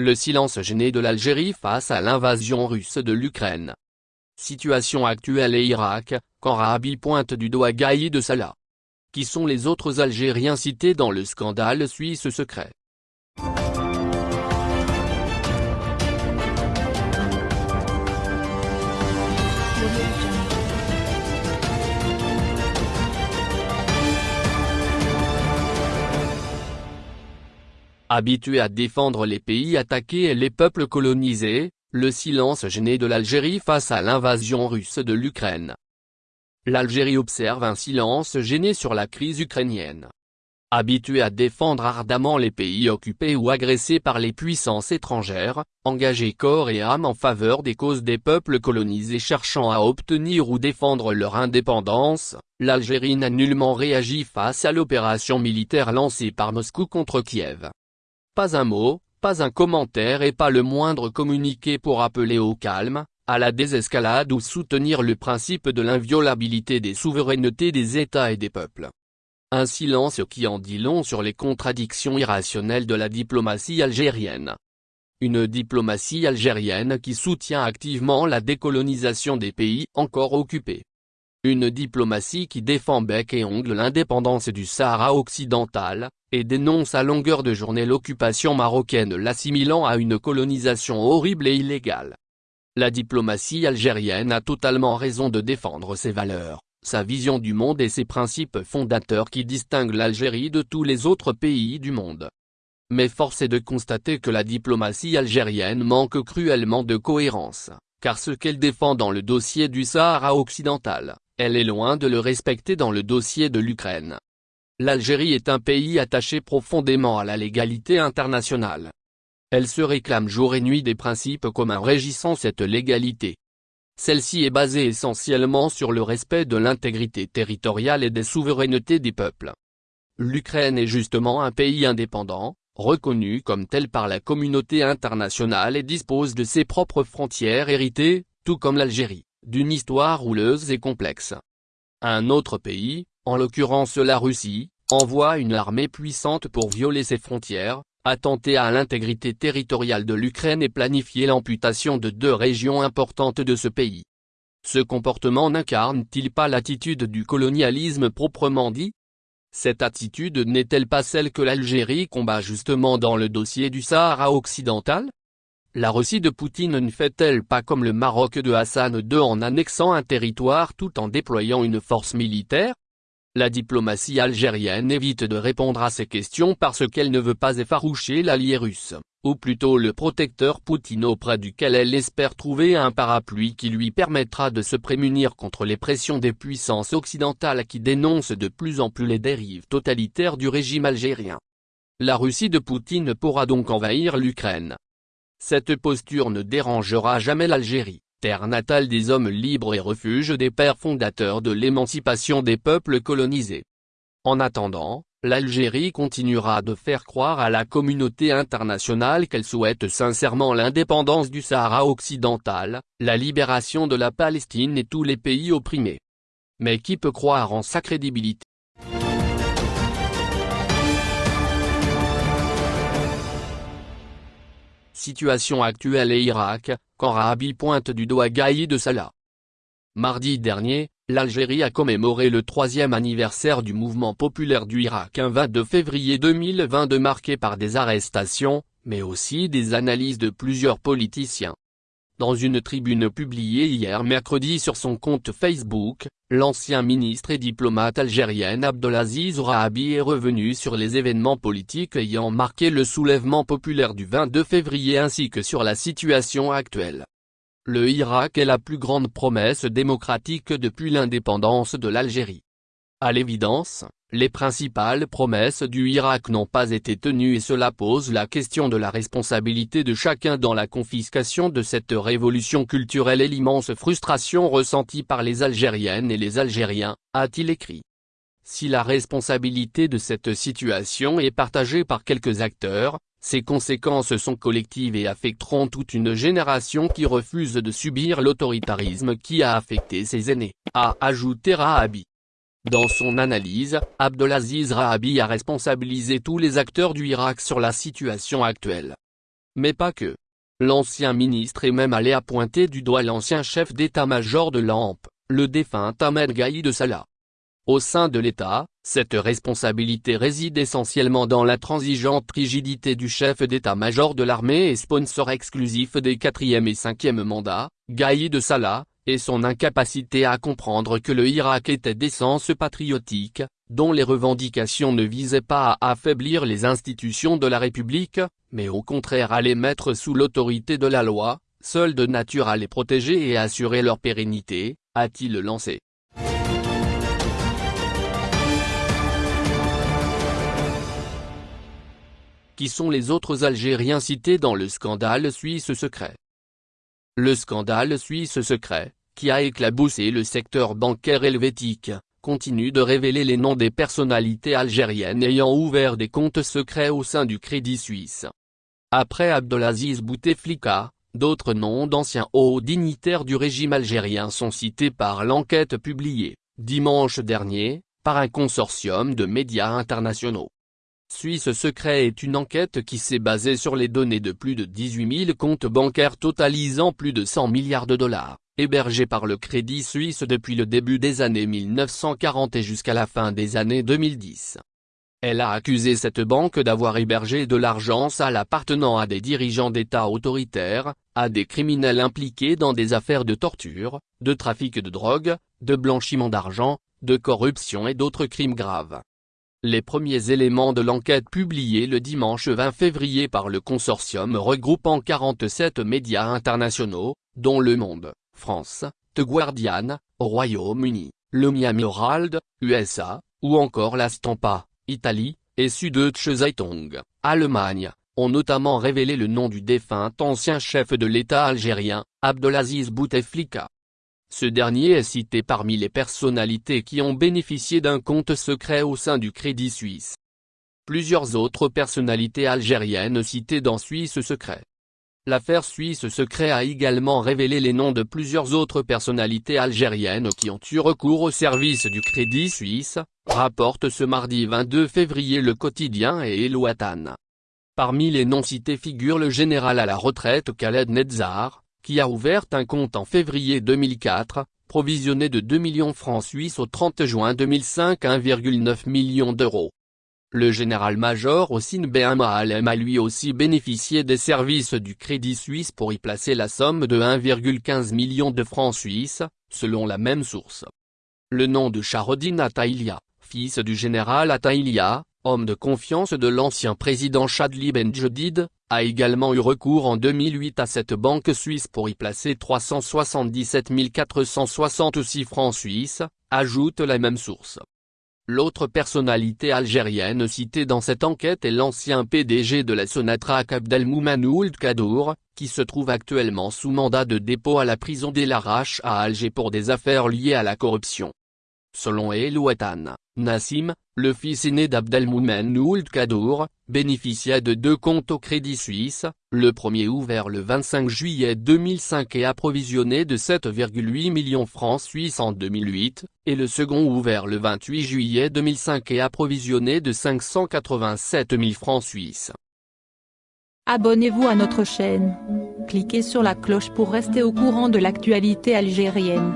Le silence gêné de l'Algérie face à l'invasion russe de l'Ukraine. Situation actuelle et Irak, quand Rabi pointe du doigt de Salah. Qui sont les autres Algériens cités dans le scandale suisse secret? Habitué à défendre les pays attaqués et les peuples colonisés, le silence gêné de l'Algérie face à l'invasion russe de l'Ukraine. L'Algérie observe un silence gêné sur la crise ukrainienne. Habitué à défendre ardemment les pays occupés ou agressés par les puissances étrangères, engagé corps et âme en faveur des causes des peuples colonisés cherchant à obtenir ou défendre leur indépendance, l'Algérie n'a nullement réagi face à l'opération militaire lancée par Moscou contre Kiev. Pas un mot, pas un commentaire et pas le moindre communiqué pour appeler au calme, à la désescalade ou soutenir le principe de l'inviolabilité des souverainetés des États et des peuples. Un silence qui en dit long sur les contradictions irrationnelles de la diplomatie algérienne. Une diplomatie algérienne qui soutient activement la décolonisation des pays encore occupés. Une diplomatie qui défend bec et ongle l'indépendance du Sahara occidental, et dénonce à longueur de journée l'occupation marocaine l'assimilant à une colonisation horrible et illégale. La diplomatie algérienne a totalement raison de défendre ses valeurs, sa vision du monde et ses principes fondateurs qui distinguent l'Algérie de tous les autres pays du monde. Mais force est de constater que la diplomatie algérienne manque cruellement de cohérence, car ce qu'elle défend dans le dossier du Sahara occidental, elle est loin de le respecter dans le dossier de l'Ukraine. L'Algérie est un pays attaché profondément à la légalité internationale. Elle se réclame jour et nuit des principes communs régissant cette légalité. Celle-ci est basée essentiellement sur le respect de l'intégrité territoriale et des souverainetés des peuples. L'Ukraine est justement un pays indépendant, reconnu comme tel par la communauté internationale et dispose de ses propres frontières héritées, tout comme l'Algérie d'une histoire rouleuse et complexe. Un autre pays, en l'occurrence la Russie, envoie une armée puissante pour violer ses frontières, attenter à l'intégrité territoriale de l'Ukraine et planifier l'amputation de deux régions importantes de ce pays. Ce comportement n'incarne-t-il pas l'attitude du colonialisme proprement dit? Cette attitude n'est-elle pas celle que l'Algérie combat justement dans le dossier du Sahara occidental? La Russie de Poutine ne fait-elle pas comme le Maroc de Hassan II en annexant un territoire tout en déployant une force militaire? La diplomatie algérienne évite de répondre à ces questions parce qu'elle ne veut pas effaroucher l'allié russe, ou plutôt le protecteur Poutine auprès duquel elle espère trouver un parapluie qui lui permettra de se prémunir contre les pressions des puissances occidentales qui dénoncent de plus en plus les dérives totalitaires du régime algérien. La Russie de Poutine pourra donc envahir l'Ukraine, cette posture ne dérangera jamais l'Algérie, terre natale des hommes libres et refuge des pères fondateurs de l'émancipation des peuples colonisés. En attendant, l'Algérie continuera de faire croire à la communauté internationale qu'elle souhaite sincèrement l'indépendance du Sahara occidental, la libération de la Palestine et tous les pays opprimés. Mais qui peut croire en sa crédibilité? Situation actuelle et Irak, quand Rabi pointe du doigt de Salah. Mardi dernier, l'Algérie a commémoré le troisième anniversaire du mouvement populaire du Irak un 22 février 2022 marqué par des arrestations, mais aussi des analyses de plusieurs politiciens. Dans une tribune publiée hier mercredi sur son compte Facebook, l'ancien ministre et diplomate algérien Abdelaziz Rahabi est revenu sur les événements politiques ayant marqué le soulèvement populaire du 22 février ainsi que sur la situation actuelle. Le Irak est la plus grande promesse démocratique depuis l'indépendance de l'Algérie. À l'évidence, les principales promesses du Irak n'ont pas été tenues et cela pose la question de la responsabilité de chacun dans la confiscation de cette révolution culturelle et l'immense frustration ressentie par les Algériennes et les Algériens, a-t-il écrit. Si la responsabilité de cette situation est partagée par quelques acteurs, ses conséquences sont collectives et affecteront toute une génération qui refuse de subir l'autoritarisme qui a affecté ses aînés, a ajouté Rahabi. Dans son analyse, Abdelaziz Rahabi a responsabilisé tous les acteurs du Irak sur la situation actuelle. Mais pas que. L'ancien ministre est même allé à pointer du doigt l'ancien chef d'état-major de l'AMP, le défunt Ahmed Gaïd Salah. Au sein de l'État, cette responsabilité réside essentiellement dans l'intransigeante rigidité du chef d'état-major de l'armée et sponsor exclusif des 4e et 5e mandats, Gaïd Salah, et son incapacité à comprendre que le Irak était d'essence patriotique, dont les revendications ne visaient pas à affaiblir les institutions de la République, mais au contraire à les mettre sous l'autorité de la loi, seule de nature à les protéger et assurer leur pérennité, a-t-il lancé. Qui sont les autres Algériens cités dans le scandale suisse secret? Le scandale suisse secret, qui a éclaboussé le secteur bancaire helvétique, continue de révéler les noms des personnalités algériennes ayant ouvert des comptes secrets au sein du Crédit Suisse. Après Abdelaziz Bouteflika, d'autres noms d'anciens hauts dignitaires du régime algérien sont cités par l'enquête publiée, dimanche dernier, par un consortium de médias internationaux. Suisse Secret est une enquête qui s'est basée sur les données de plus de 18 000 comptes bancaires totalisant plus de 100 milliards de dollars, hébergés par le Crédit Suisse depuis le début des années 1940 et jusqu'à la fin des années 2010. Elle a accusé cette banque d'avoir hébergé de l'argent sale appartenant à des dirigeants d'État autoritaires, à des criminels impliqués dans des affaires de torture, de trafic de drogue, de blanchiment d'argent, de corruption et d'autres crimes graves. Les premiers éléments de l'enquête publiée le dimanche 20 février par le consortium regroupant 47 médias internationaux, dont Le Monde, France, The Guardian, Royaume-Uni, le Miami Herald, USA, ou encore la Stampa, Italie, et Süddeutsche Zeitung, Allemagne, ont notamment révélé le nom du défunt ancien chef de l'État algérien, Abdelaziz Bouteflika. Ce dernier est cité parmi les personnalités qui ont bénéficié d'un compte secret au sein du Crédit Suisse. Plusieurs autres personnalités algériennes citées dans Suisse Secret. L'affaire Suisse Secret a également révélé les noms de plusieurs autres personnalités algériennes qui ont eu recours au service du Crédit Suisse, rapporte ce mardi 22 février le quotidien et Elouatan. Parmi les noms cités figure le général à la retraite Khaled Netzar, qui a ouvert un compte en février 2004, provisionné de 2 millions francs suisses au 30 juin 2005 1,9 million d'euros. Le général-major Ossine Behamalem a lui aussi bénéficié des services du Crédit Suisse pour y placer la somme de 1,15 million de francs suisses, selon la même source. Le nom de Charodine Ataïlia, fils du général Ataïlia, homme de confiance de l'ancien président Chadli Benjedid, a également eu recours en 2008 à cette banque suisse pour y placer 377 466 francs suisses, ajoute la même source. L'autre personnalité algérienne citée dans cette enquête est l'ancien PDG de la Sonatrach Abdelmoumen Ould Kadour, qui se trouve actuellement sous mandat de dépôt à la prison des Larache à Alger pour des affaires liées à la corruption. Selon Elouatan, Nassim, le fils aîné d'Abdelmoumen Ould Kadour, bénéficiait de deux comptes au Crédit Suisse, le premier ouvert le 25 juillet 2005 et approvisionné de 7,8 millions francs suisses en 2008, et le second ouvert le 28 juillet 2005 et approvisionné de 587 000 francs suisses. Abonnez-vous à notre chaîne. Cliquez sur la cloche pour rester au courant de l'actualité algérienne.